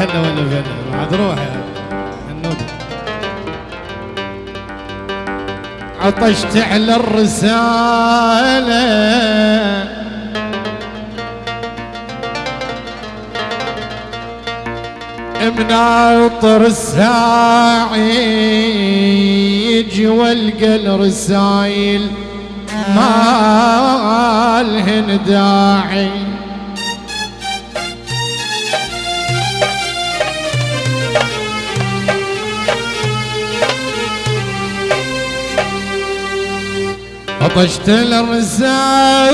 هلا ولا فيلا بعد روح يا النودي عطشت على الرسالة. مناطر الساعي يجي الرسايل ما لهن داعي. عطشت الرسالة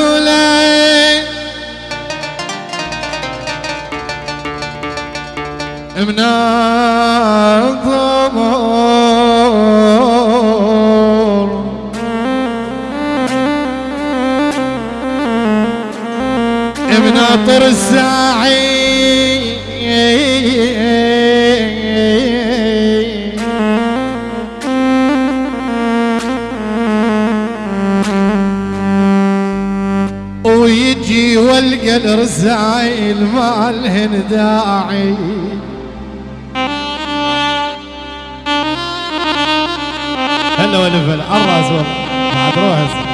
من الضمور مناطر الساعي. ويجي والقى الرسايل مالهن داعي. هلا فيلا الراس والله. بعد روح.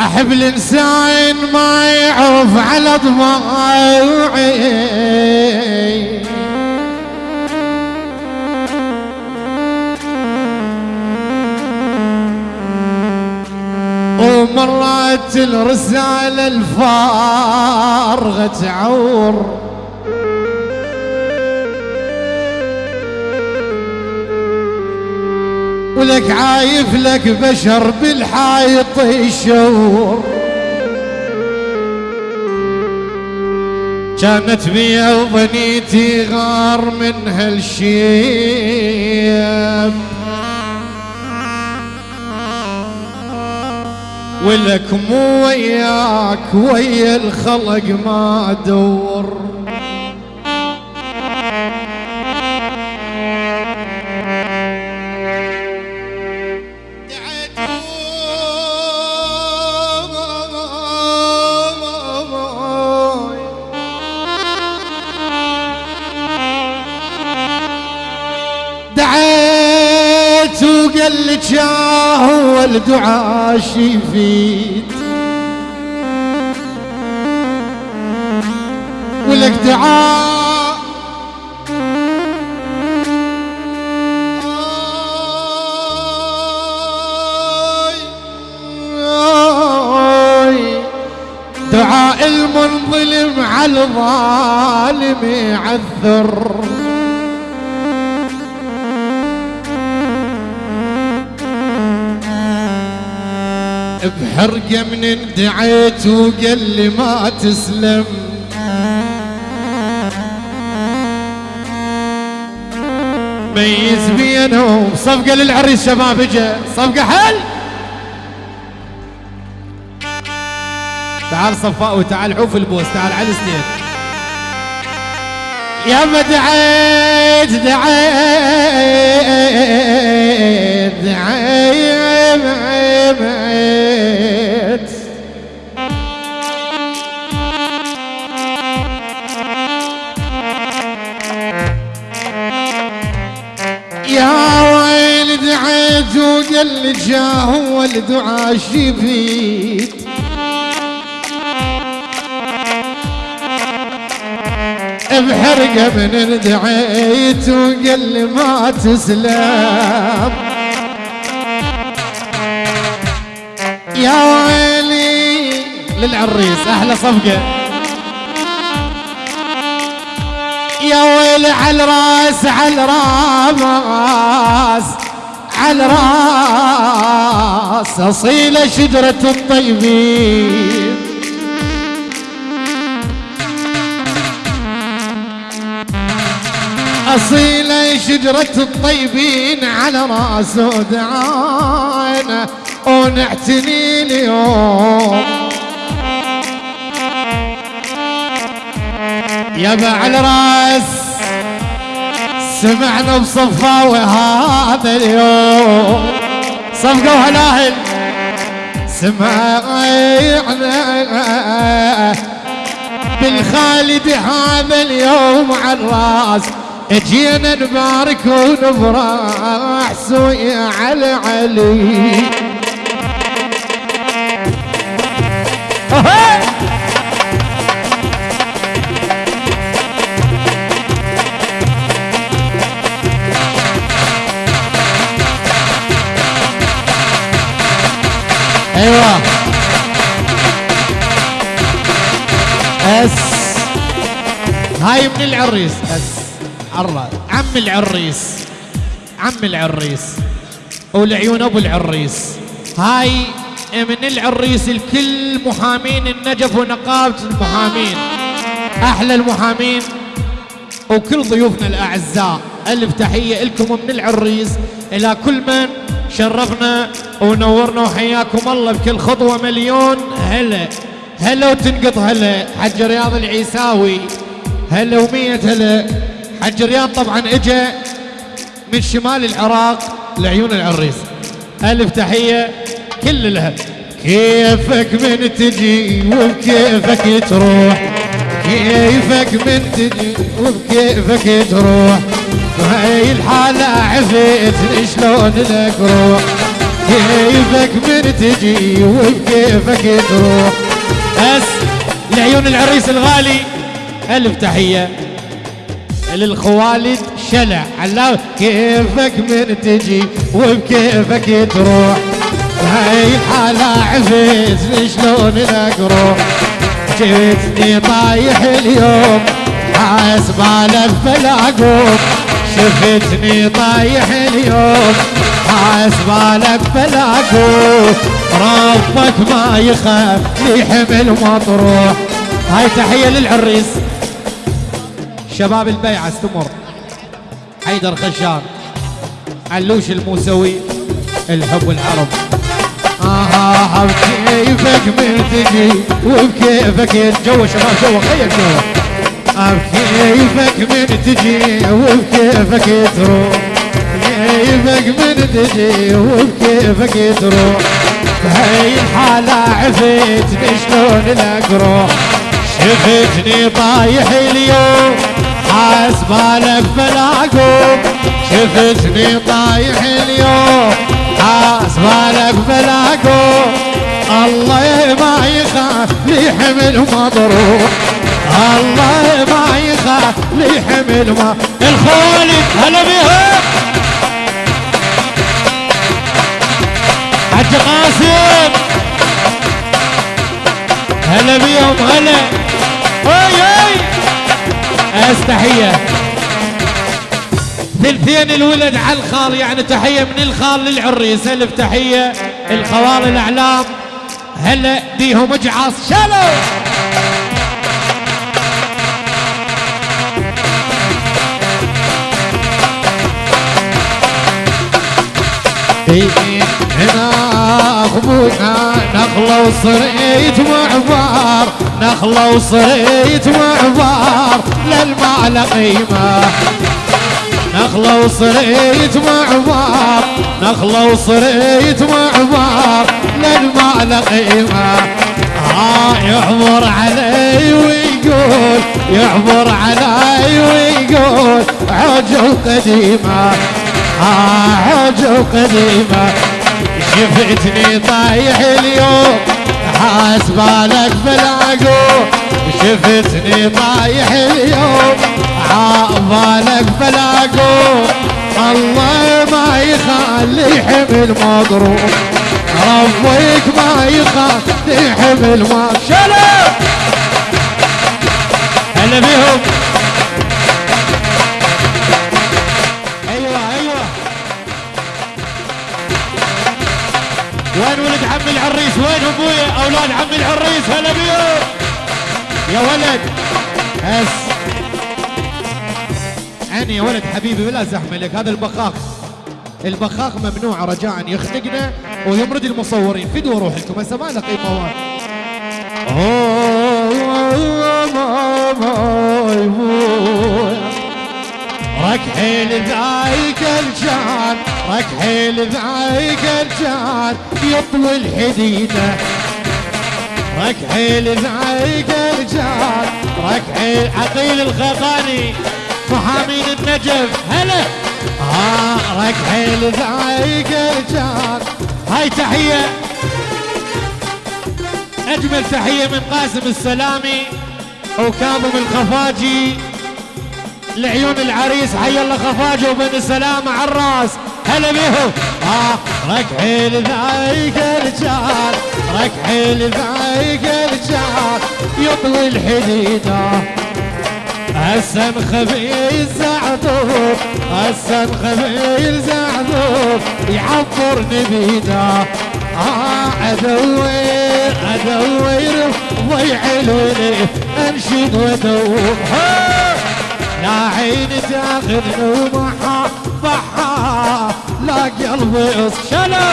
أحب الإنسان ما يعرف على ضماعي ومرات الرسالة الفارغة تعور ولك عايف لك بشر بالحايط يشور. كانت بيا وظنيتي غار من هالشيب ولك مو وياك ويا الخلق ما ادور دعيت وقال لك يا هو الدعاء يفيد ولك دعاء دعاء المنظلم على الظالم يعذر بحرقة من دعيت وقال لي ما تسلم. ميز بينهم صفقة للعريس شباب اجا صفقة حل. تعال صفاء وتعال عوف البوس تعال على الستيج يا دعيت دعيت دعيت. يا ويل دعيت وقال لي جا هو الدعاء شفيت بحرقة من دعيت وقال لي ما تسلم. يا ويلي للعريس أحلى صفقة. يا ويلي على الراس على الراس على الراس اصيله شجرة الطيبين. أصيلة شجرة الطيبين على رأس ودعانا ونعتني اليوم. يا على رأس سمعنا بصفاوة هذا اليوم. صفقة وهلاهل. سمعنا بالخالد هذا اليوم عالراس اجينا نبارك ونفرح سوي على علي. أيوه. أس. هاي من العريس أس. عرا عم العريس. عم العريس. والعيون أبو العريس. هاي من العريس الكل محامين النجف ونقابة المحامين. أحلى المحامين. وكل ضيوفنا الأعزاء. ألف تحية لكم من العريس. إلى كل من شرفنا ونورنا وحياكم الله بكل خطوة مليون. هلا. هلا وتنقط هلا. حج رياض العيساوي. هلا ومية هلا. حج رياض طبعا إجا من شمال العراق لعيون العريس. ألف تحية كل لها كيفك من تجي وبكيفك تروح؟ كيفك من تجي وبكيفك تروح؟ وهي الحالة عفتني شلون لك روح؟ كيفك من تجي وبكيفك تروح؟ بس لعيون العريس الغالي ألف تحية. للخوالد شلع. علاو كيفك من تجي وبكيفك تروح؟ هاي الحالة عفتني شلون لك روح جيتني طايح اليوم حاسب على بلاقوم شفتني طايح اليوم حاسب على بلاقوم ربك ما يخاف لي حمل مطروح. هاي تحية للعريس. شباب البيعة استمر حيدر خشان علوش الموسوي الحب والعرب آه بكيفك من تجي وبكيفك جو شباب جو خير جو بكيفك من تجي وبكيفك تروح. كيفك من تجي وبكيفك تروح. بهاي الحالة عفتني شلون لك روح شفتني طايح اليوم حاسبالك بلاقوم. شفتني طايح اليوم حاسبالك بلاقوم. الله ما يخاف لي حمل مضروب الله ما يخاف لي حمل ما الخوالد هلا بيهم حج قاسم هلا بيهم هلا. اي اي أستحية. ثلثين الولد على الخال يعني تحية من الخال للعريس. الف تحية الخوال الأعلام. هلا بيهم اجعص شالوا هنا. اخونا نخلة وصريت معبار نخلة وصريت معبار للمال قيمة نخلة وصريت معبار نخلة وصريت معبار للمال قيمة ها يعبر علي ويقول يعبر علي ويقول عجل قديمة. حاجة قديمة. شفتني طايح اليوم حاسبالك بالعقوب شفتني طايح اليوم عابالك بالعقوب الله ما يخلي حمل مضروب ربك ما يخلي حمل مضروب شالوا هلا بيهم. وين ولد عم العريس؟ وين ابويا أولاد عم العريس هلا بيهم يا ولد. بس عيني يا ولد حبيبي بلا زحمة لك. هذا البخاخ البخاخ ممنوع رجاء يخنقنا ويمرد المصورين. فدوا روح لكم هسه ما له قيمة وين ركحيل ذايك الجان. ركحيل ذايك الجان يطوي الحديدة. ركحي لذايق الجار ركحي عقيل الخيقاني محامين النجف هلا. ها ركحي لذايق الجار. هاي تحية. أجمل تحية من قاسم السلامي وكاظم الخفاجي. لعيون العريس حي الله خفاجه وبن سلامة على الراس. هلا بيهم ها ركحي لذايق الجار ركحي لذايق الجار يطوي الحديدة. هسه مخبي زعذوب هسه مخبي زعذوب يعبر نبينا. آه ادور ادور ضيع الولي انشد وادور لا عين تاخذ ومحا قلبي شلو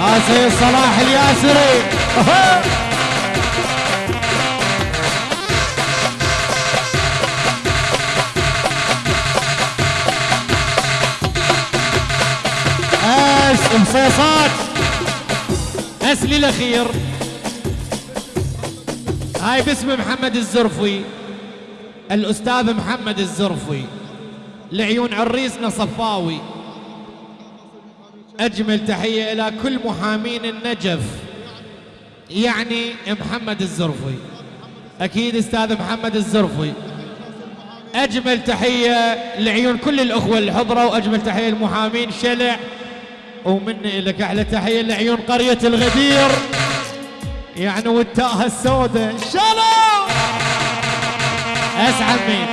آسي صلاح الياسري. اس مصيصات اسلي الاخير هاي باسم محمد الزرفي الأستاذ محمد الزرفي لعيون عريسنا صفاوي أجمل تحية إلى كل محامين النجف. يعني محمد الزرفي أكيد أستاذ محمد الزرفي أجمل تحية لعيون كل الأخوة اللي حضروا وأجمل تحية للمحامين شلع. ومني لك أحلى تحية لعيون قرية الغدير. يعني والتاهة السوداء. شالو اسعد مين؟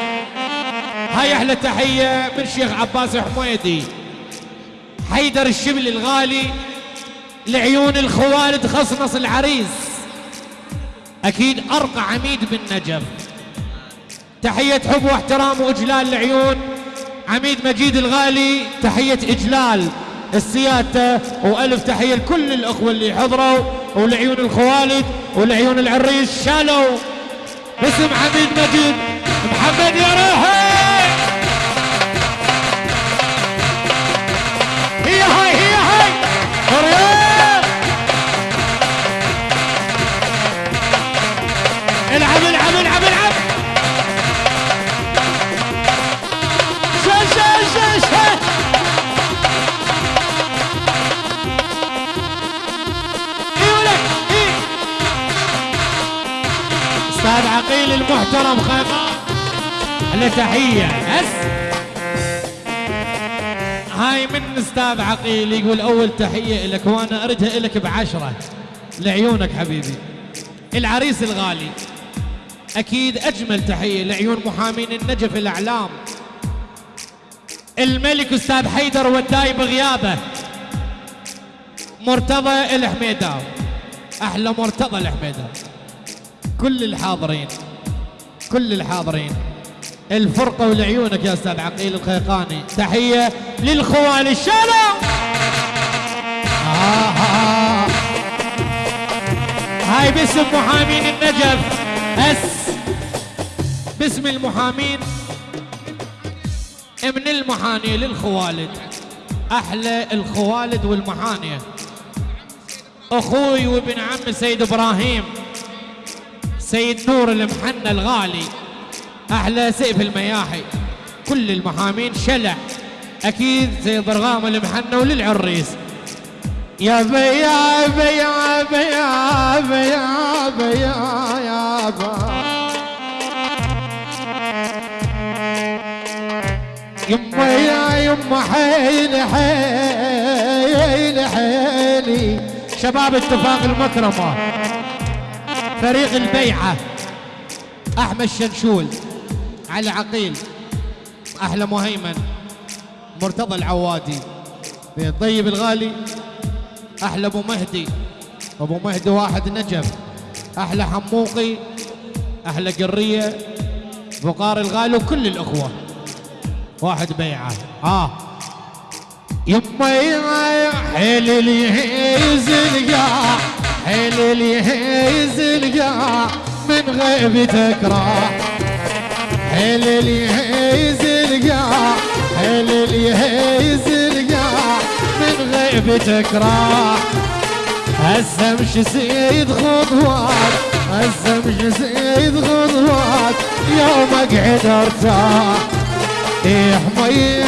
هاي أحلى تحية من شيخ عباس حميدي حيدر الشبل الغالي لعيون الخوالد خصنص العريس. أكيد أرقى عميد بالنجف. تحية حب واحترام وإجلال لعيون عميد مجيد الغالي تحية إجلال. السيادة وألف تحية لكل الأخوة اللي حضروا ولعيون الخوالد ولعيون العريس شالوا. باسم حميد مجيد. محمد يا روحي له تحية. هس هاي من أستاذ عقيل يقول أول تحية لك وأنا اردها لك بعشرة. لعيونك حبيبي. العريس الغالي. أكيد أجمل تحية لعيون محامين النجف الأعلام. الملك أستاذ حيدر وداي بغيابه. مرتضى الحميداوي أحلى مرتضى الحميداوي كل الحاضرين. كل الحاضرين. الفرقة ولعيونك يا أستاذ عقيل الخيقاني. تحية للخوال الشارع. آه. هاي باسم محامين النجف. أس. باسم المحامين من المحانية للخوالد. أحلى الخوالد والمحانية. أخوي وابن عم سيد إبراهيم. سيد نور المحنى الغالي. أحلى سيف المياحي. كل المحامين شلع. أكيد سيد ضرغام المحنى وللعريس. يا بيا يا بيا يا بيا يا بيا يا بيا يما يا يما حيلي حيلي حيلي شباب اتفاق المكرمة. فريق البيعة. أحمد شنشول. علي عقيل. أحلى مهيمن. مرتضى العوادي. طيب الغالي. أحلى أبو مهدي. أبو مهدي واحد نجف أحلى حموقي. أحلى قرية. بقار الغالي وكل الأخوة. واحد بيعة. آه يما حيل اليهيز القاع حيل اليهيز القاع من غيبتك راح حيل اليهيز القاع حيل اليهيز القاع من غيبتك راح. سيد خطوات هسه سيد خطوات يوم أقعد أرتاح. إيه يا حمي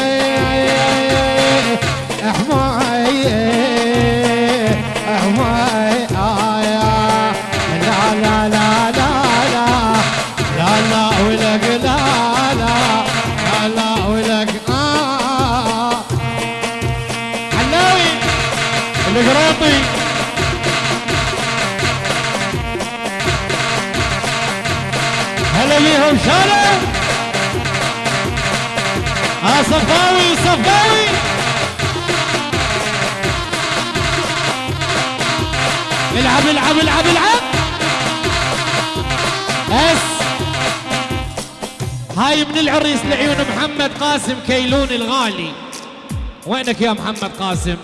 احمي إيه صفاوي صفاوي العب العب العب العب. اس هاي من العريس لعيون محمد قاسم كيلون الغالي. وينك يا محمد قاسم؟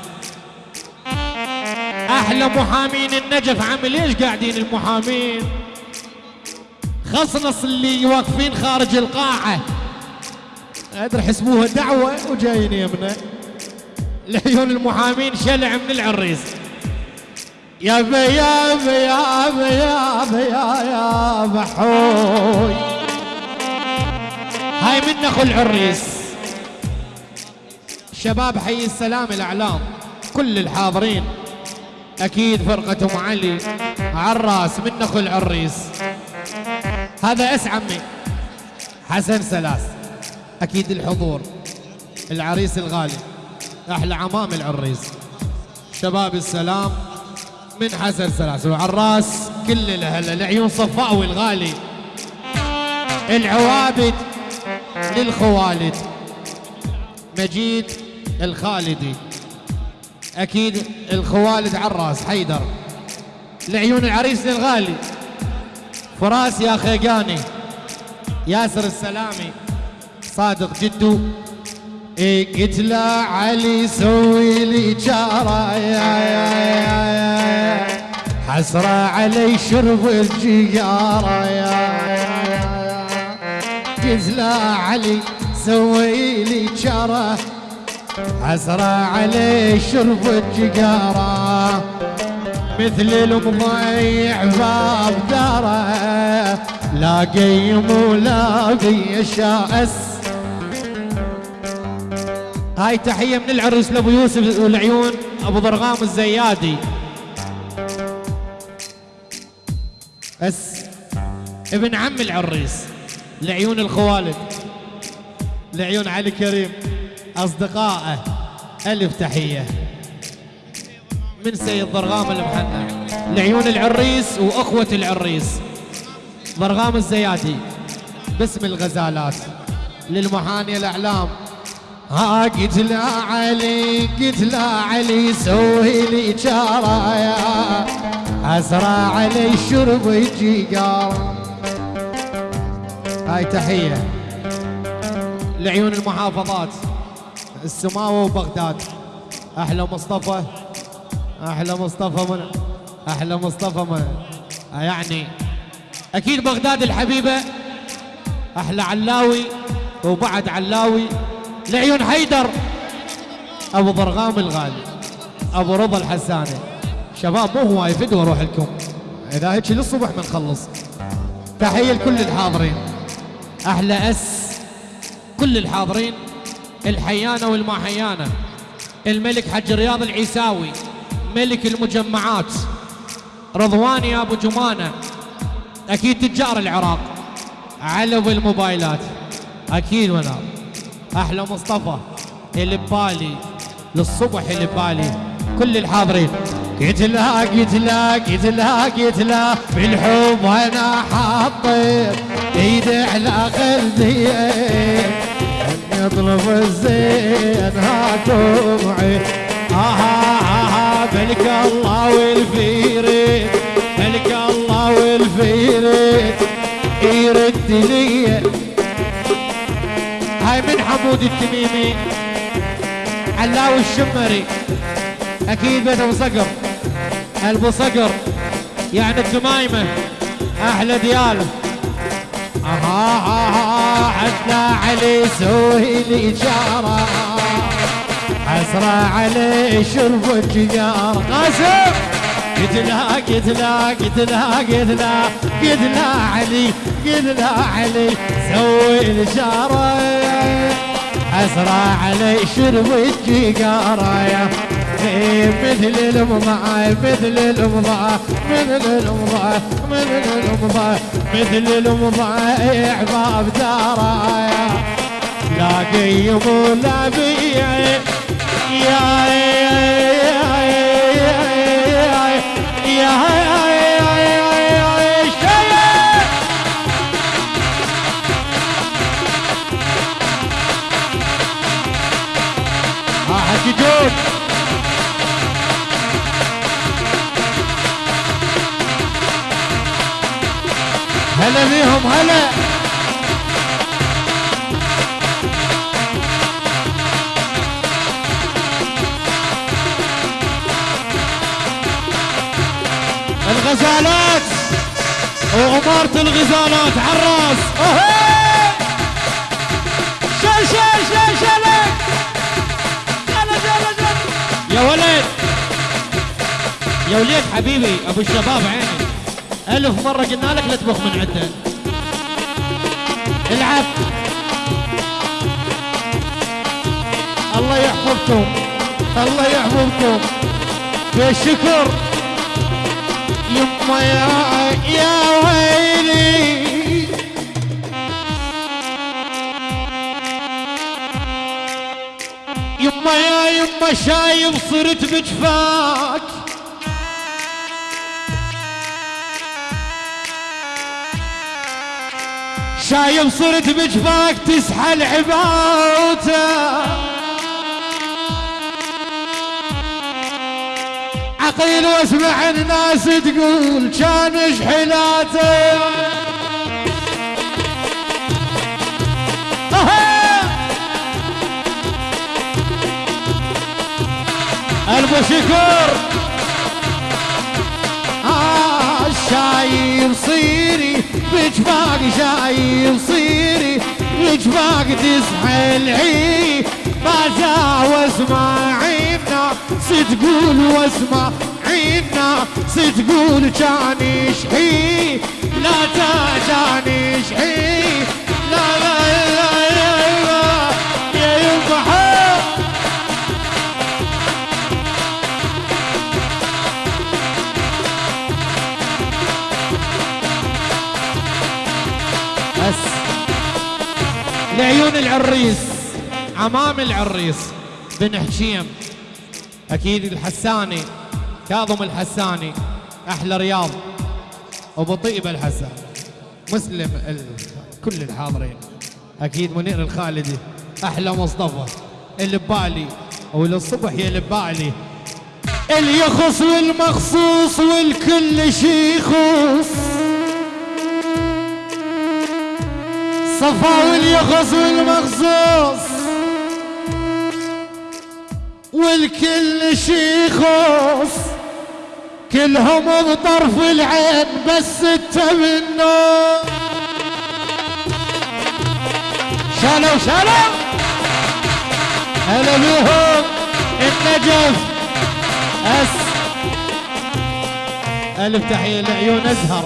أحلى محامين النجف عامل إيش قاعدين المحامين؟ خصنص اللي واقفين خارج القاعة. أدري حسبوها دعوة وجايين يمنا. لعيون المحامين شلع من العريس. يا بي يا بي يا يا بحوي. هاي من أخو العريس. شباب حي السلام الأعلام. كل الحاضرين. أكيد فرقة ام علي عراس من أخو العريس. هذا أس عمي. حسن سلاس أكيد الحضور العريس الغالي أحلى عمام العريس. شباب السلام من حسن سلاس وعراس كل الأهل العيون صفاوي الغالي. العوابد للخوالد. مجيد الخالدي. أكيد الخوالد عراس حيدر. لعيون العريس الغالي. فراس يا خيقاني. ياسر السلامي. صادق جدو. قلت له علي سوي لي جارة حسرة علي شرب الجيارة يا يا يا قلت له علي سوي لي جارة. حسرة علي شرب الجيارة. مثل المضيع باب داره لا قيم ولا بيشاس هاي تحية من العرس لأبو يوسف والعيون أبو ضرغام الزيادي. بس ابن عم العريس لعيون الخوالد لعيون علي كريم أصدقائه ألف تحية. من سيد ضرغام المحنى لعيون العريس وأخوة العريس ضرغام الزيادي. باسم الغزالات للمحاني الأعلام. ها قلت لا علي قلت لا علي سوي لي جارة يا أسرع علي شرب يجي قار هاي تحية لعيون المحافظات. السماوة وبغداد. أحلى مصطفى. أحلى مصطفى من أحلى مصطفى من يعني أكيد بغداد الحبيبة. أحلى علاوي وبعد علاوي. لعيون حيدر. أبو ضرغام الغالي أبو رضا الحساني. شباب مو هواي فدوه أروح لكم. إذا هيك للصبح بنخلص. تحية لكل الحاضرين. أحلى أس كل الحاضرين. الحيانة والما حيانه الملك حج رياض العيساوي ملك المجمعات. رضوان يا أبو جمانة. أكيد تجار العراق. علب الموبايلات أكيد ونار أحلى مصطفى اللي ببالي للصبح اللي ببالي. كل الحاضرين. قلت لا قلت لا بالحب أنا حاطط ايدي على قلبي. اني اطلب الزين هاكم عين آها آها بلك الله والفيري بلك الله والفيري يرد لي من حمود التميمي. علاوي الشمري. أكيد بيت أبو صقر. أبو صقر. يعني التمايمه أحلى دياله أها أها حتى علي سوي لي حسرة علي شرب الجيار قاسم! قتلا قتلا قتلا قتلا قتلا علي قتلا علي سوي الشارة حسرة علي شرب الجيار مثل الأمضاء مثل الأمضاء مثل الأمضاء مثل الأمضاء مثل الأمضاء أحباب دارايا لا قيم ولا بيع يا يا. هلا بيهم هلا. الغزالات. وأمارة الغزالات عالراس شل شل شل شل. يا ولد. يا وليد حبيبي أبو الشباب عيني. ألف مرة قلنا لك لا تبخ من عدة. العب. الله يحفظكم. الله يحفظكم. بالشكر. يما يا يا ويلي. يما يا يما شايب صرت بجفاك شايف صرت بجفاك تسحل عباوته عقيل واسمع الناس تقول كان شحلاته الف شكر آه شايف صيري. بجفاق جاي صيري بجفاق تسحل عي ما واسمع عينا ستقول واسمع عينا ستقول كان يشحي لا يشحي لا لا لا لا لعيون العريس عمام العريس بن حشيم أكيد الحساني كاظم الحساني أحلى رياض أبو طيب الحسن مسلم ال... كل الحاضرين أكيد منير الخالدي أحلى مصطفى اللي ببالي وللصبح يا ببالي اللي يخص والمخصوص والكل شي يخص صفا واليخص والمخصوص والكل شي يخص كلهم بطرف العين بس انت منه شالوا شالوا. هلا بيهم. النجف أس. ألف تحية لعيون أزهر.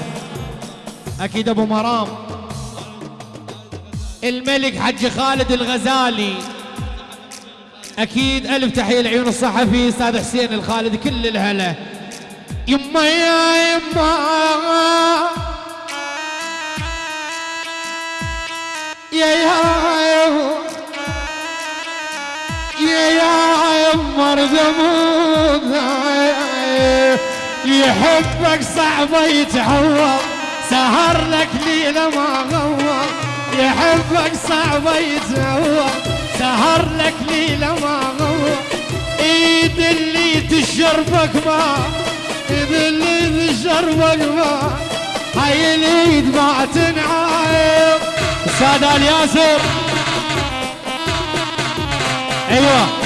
أكيد أبو مرام. الملك حج خالد الغزالي. أكيد ألف تحية لعيون الصحفي أستاذ حسين الخالد كل الهلا. يما يا يما. يا يا يا يا يما ردمود يحبك صعب يتعوض سهر لك ليلة ما غوض يحبك صعب يتهوى سهر لك ليلة ما غوى. إيد اللي تشربك ما إيد اللي تشربك ما. هاي الإيد ما تنعايب. أستاذ الياسر. أيوه.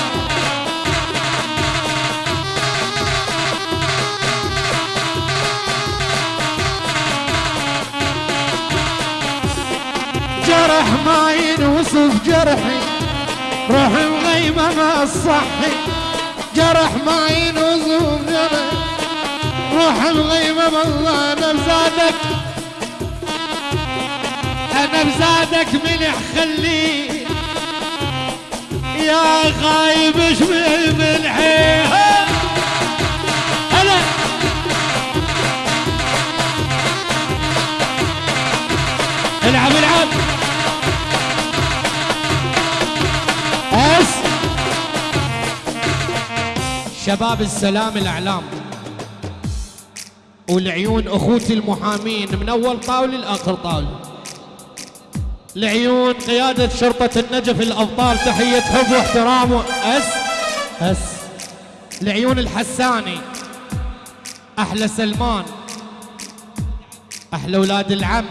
جرح ما ينوصف جرحي روح مغيمة ما الصحي جرح ما ينوزوم جرح روح الغيمة بالله أنا بزادك أنا بزادك ملح خليه يا غايب اشمل ملحي هلا. العب العب. شباب السلام الإعلام. والعيون أخوتي المحامين من أول طاوله لآخر طاوله لعيون قيادة شرطة النجف الأبطال تحية حب واحترام أس؟ أس. لعيون الحساني أحلى سلمان. أحلى أولاد العم.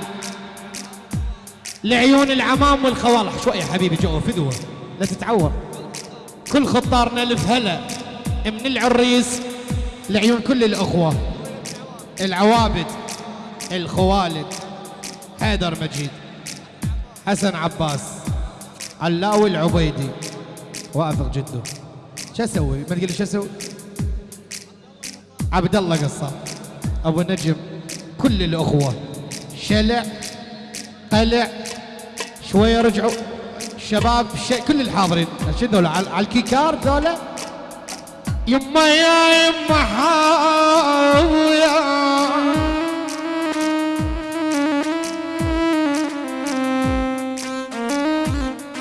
لعيون العمام والخوال شوية حبيبي جو فدوة. لا تتعور كل خطارنا الف هلا من العريس لعيون كل الأخوة العوابد الخوالد حيدر مجيد حسن عباس علاوي العبيدي وأفق جده شو أسوي؟ ما تقول شو أسوي؟ عبد الله قصار أبو نجم كل الأخوة. شلع قلع شوية رجعوا. الشباب كل الحاضرين. ذولا؟ على الكيكار ذولا؟ يما يا يما حاويه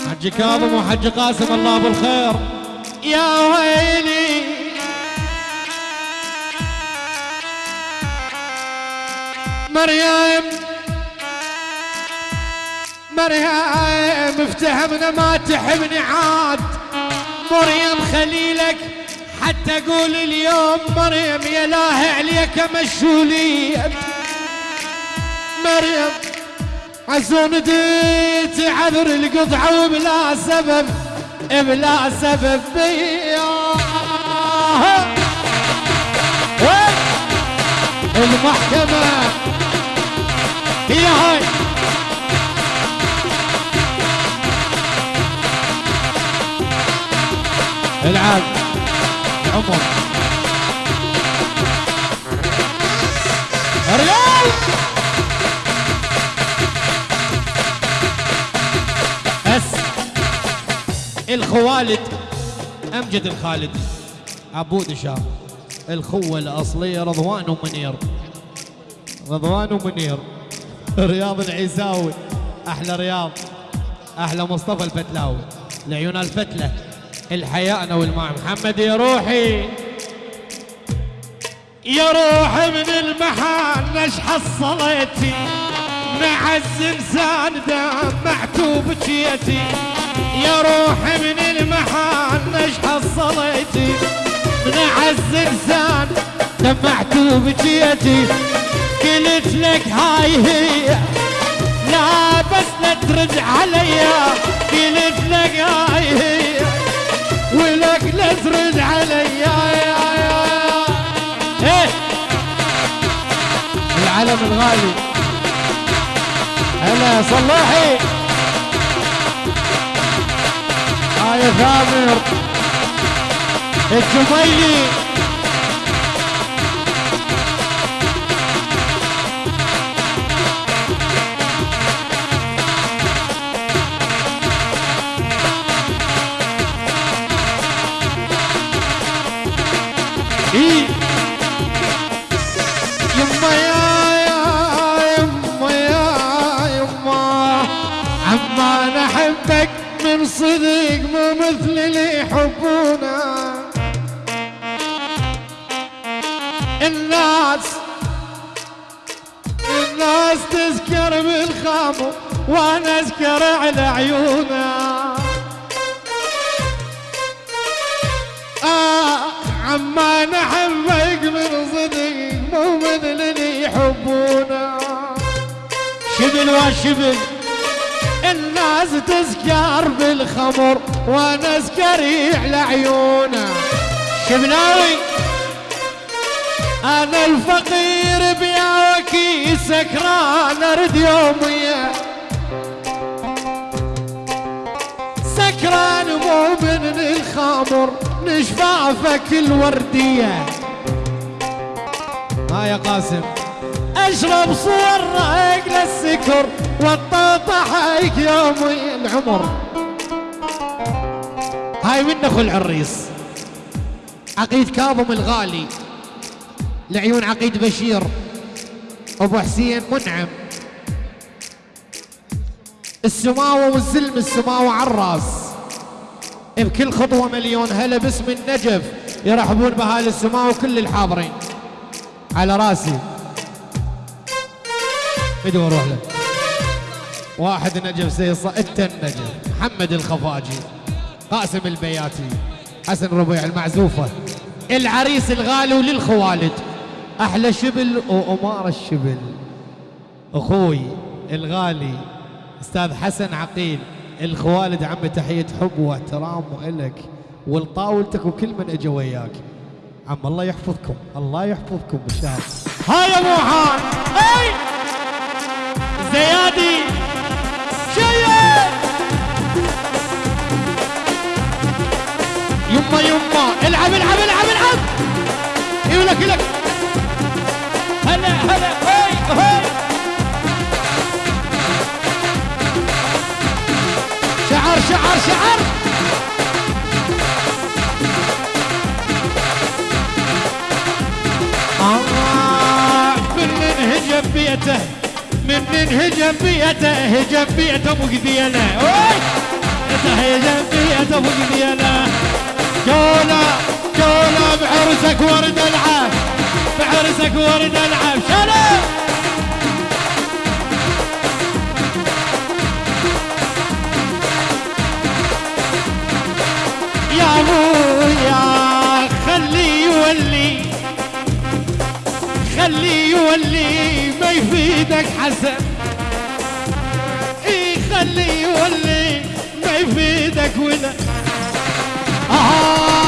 حج كاظم وحج قاسم الله بالخير. يا ويلي. مريم. مريم افتهمنا ما تحبني عاد. مريم خليلك حتى أقول اليوم مريم يا لاهي عليك مشولية مريم عزون ديت عذر القطعة وبلا سبب بلا سبب. المحكمة. هي هاي. العاب عمر ريال الخوالد أمجد الخالدي عبود شاه الخوة الأصلية رضوان ومنير. رضوان ومنير. رياض العيساوي. أحلى رياض. أحلى مصطفى الفتلاوي. لعيون الفتلة. الحياء والماء. محمد يا روحي يا روحي من المحان نش حصلتي مع الزنزان دمعت وبكيتي يا روحي من المحان مش حصلتي من عز انسان دمعت وبجيتي قلت لك هاي هي لا بس لا ترد عليا قلت لك هاي هي. ولك لا ترد عليا إيه. العلم الغالي. هلا صلاحي. يا ثامر. الجميلي. يما وأنا اسكريح لعيونه شبلاوي أنا الفقير بيا وكي سكران أرد يومية سكران مو من الخمر نشفافك الوردية ها يا قاسم. أشرب صور رايق للسكر والطوطة حيك يومي العمر. هاي من اخو العريس عقيد كاظم الغالي. لعيون عقيد بشير. أبو حسين منعم. السماوة والزلم السماوة عالراس بكل خطوة مليون هلا باسم النجف. يرحبون بهاي السماوة وكل الحاضرين. على راسي. ادوا روح له. واحد نجف سيصة انت النجف. محمد الخفاجي. قاسم البياتي. حسن ربيع المعزوفة. العريس الغالي وللخوالد أحلى شبل وأمار الشبل. أخوي الغالي أستاذ حسن عقيل. الخوالد عم تحية حب واحترام والك ولطاولتك وكل من اجى وياك. عم الله يحفظكم الله يحفظكم بالشهر هاي ابو حان اي زيادي! شيء! يقولك لك. هلا هلا هاي هاي. شعر شعر شعر آه من هجم بيته من هجم بيته هجم بيته أبو قبيله أوي! هجم بيته أبو قبيله جولة. جوله بعرسك ورد العب بعرسك ورد العب شلو يا ابويا خلي يولي. خلي يولي ما يفيدك حسن. إي خلي يولي ما يفيدك ولا آه.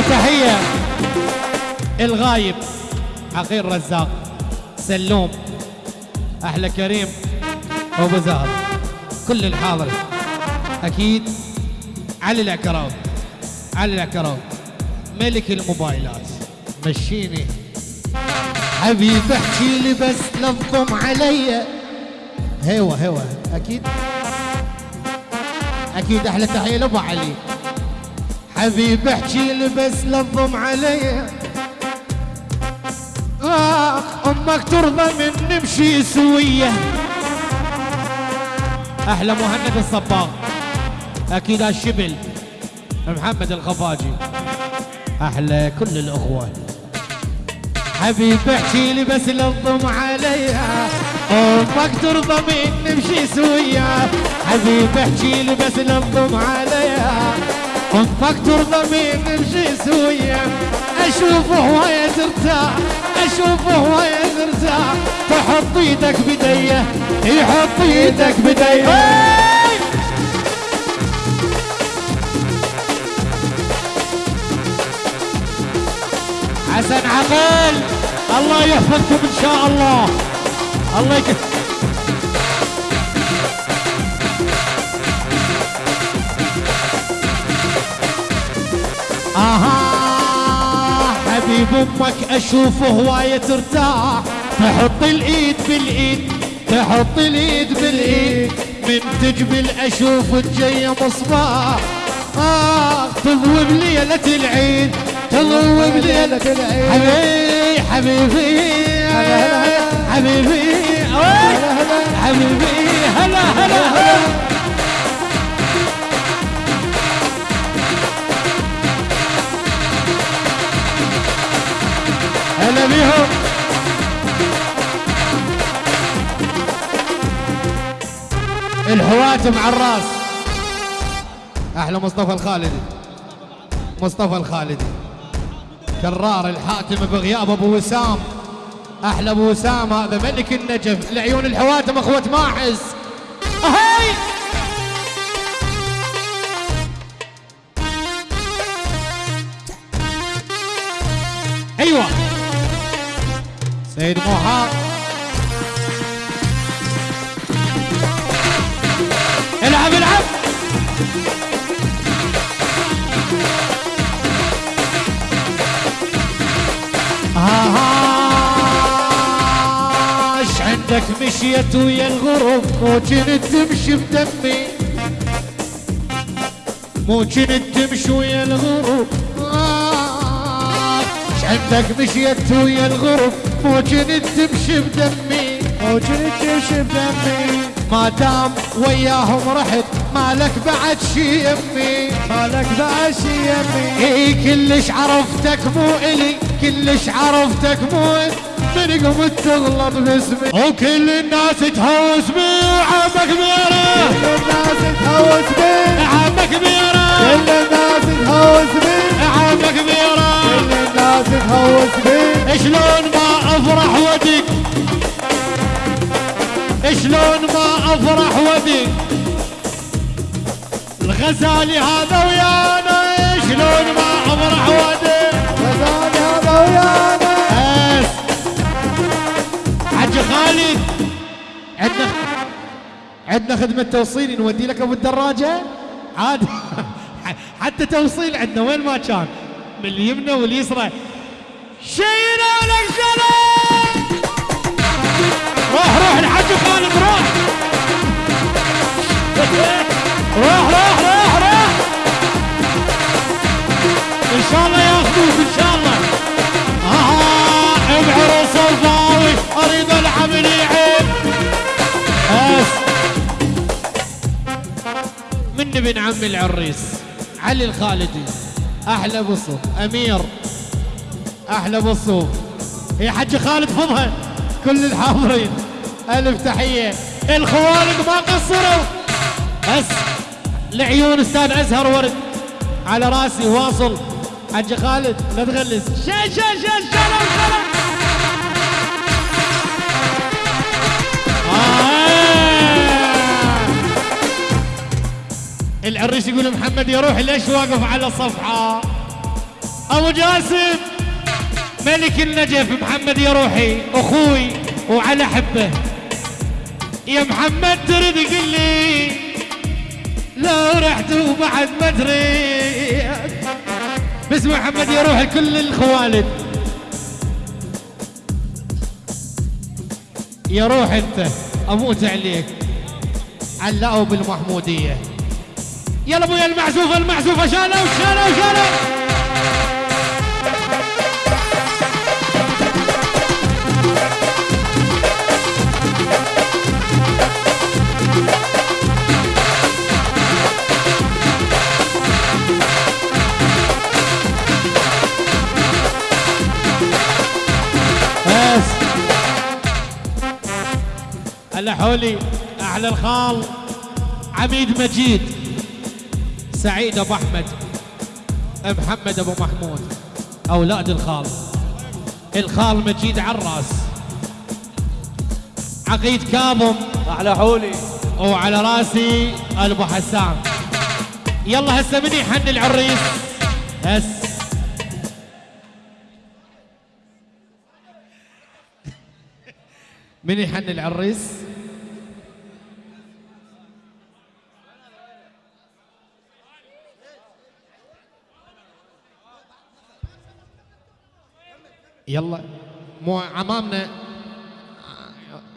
تحية الغايب عقيل رزاق سلوم أحلى كريم أبو زهر كل الحاضر. أكيد علي العكراوي علي العكراوي ملك الموبايلات مشيني. حبيب احكي لي بس لفظم علي. هوا هوا أكيد. أكيد أحلى تحية لأبو علي. حبيب احكي لي بس لفظم علي. آخ أمك ترضى من نمشي سوية. أحلى مهند الصباغ. أكيد الشبل. محمد الخفاجي. أحلى كل الاخوه حبيب احكي لي بس للضم عليها أمك ترضى من نمشي سويا حبيب احكي لي بس للضم عليها من نمشي سويا اشوفه وهي ترتاح أشوفه وهي ترتاح تحط إيدك بديه يحط إيدك بديه حسن عقل الله يحفظكم إن شاء الله. الله يك... آها حبيب أمك اشوفه هواية ترتاح تحط الإيد بالإيد تحط الإيد بالإيد. من تجبل أشوف الجاية مصباح. آه تضوي بليلة العيد تضوي بليلة العيد. حبيبي حبيبي هلا هلا حبيبي هلا هلا حبيبي هلا هلا هلا. الحواتم على الراس. أحلى مصطفى الخالدي. مصطفى الخالدي. كرار الحاتم بغياب أبو وسام. أحلى أبو وسام هذا ملك النجف. العيون الحواتم أخوة ماحس هاي أيوه. سيد موحى العب العب اش عندك مشيت ويا الغروب مو كنت تمشي بدمي. مو كنت تمشي ويا الغروب. اش عندك مشيت ويا الغروب. مو كنت تمشي بدمي مو كنت تمشي بدمي ما دام وياهم رحت مالك بعد شي يمي. مالك بعد شي يمي. اي كلش عرفتك مو إلي كلش عرفتك مو من قمت تغلط باسمي. وكل الناس تهوس بي وعمك ميرة كل الناس تهوس بي. عمك ميرة كل الناس تهوس بي. كل الناس تهوس بي. شلون ما افرح ودك شلون ما افرح ودي الغزالي هذا ويانا شلون ما افرح ودي الغزالي هذا ويانا. بس. حج خالد عندنا عندنا خدمة توصيل نودي لك أبو الدراجة؟ عادي حتى توصيل عندنا وين ما كان. من اليمنى واليسرى. شينا سلام روح روح الحاج خالد روح روح روح روح روح إن شاء الله ياخذوك إن شاء الله. آه بعرس الفاوي أريد العب يعيب بس. من ابن عم العريس علي الخالدي. أحلى بصوف أمير أحلى بصوف يا حج خالد فضها كل الحاضرين. ألف تحية. الخوالق ما قصروا. بس لعيون أستاذ أزهر ورد. على رأسي واصل. حج خالد لا تغلس. شا شا شا شا العريس يقول محمد يا روحي ليش واقف على الصفحة؟ أبو جاسم ملك النجف محمد يا روحي أخوي وعلى حبه. يا محمد ترد قل لي لو رحت وبعد ما دريت باسم محمد يا روحي كل الخوالد. يا روح أنت أموت عليك. علقوا بالمحمودية. يلا ابويا المعزوفه المعزوفه شالوا شالوا شالوا بس. هلا حولي أحلى الخال عميد مجيد. سعيد أبو أحمد. محمد أبو محمود. أولاد الخال. الخال مجيد عراس. عقيد كاظم أحلى حولي. وعلى راسي أبو حسان. يلا هسه من يحن العريس. هس. من يحن العريس؟ يلا مو عمامنا.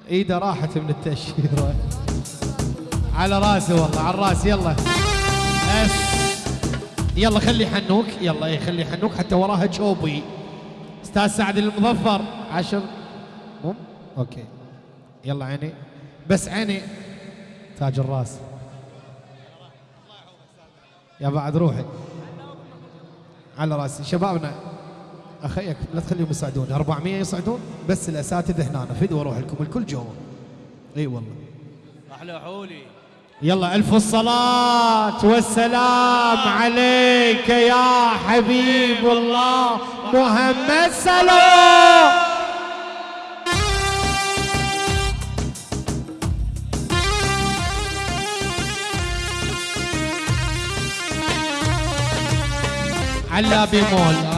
إيده راحت من التأشيرة. على راسي والله على الراس يلا. بس. يلا خلي حنوك. يلا إيه خلي حنوك. حتى وراها جوبي. أستاذ سعد المظفر. عشر. مم أوكي. يلا عيني. بس عيني. تاج الراس. يا بعد روحي. على راسي. شبابنا. أخيك لا تخليهم يصعدون 400 يصعدون بس الأساتذة هنا. فدوا أروح لكم الكل جوا. إي والله. أحلى حولي. يلا ألف الصلاة والسلام عليك يا حبيب الله محمد سلام على بيمول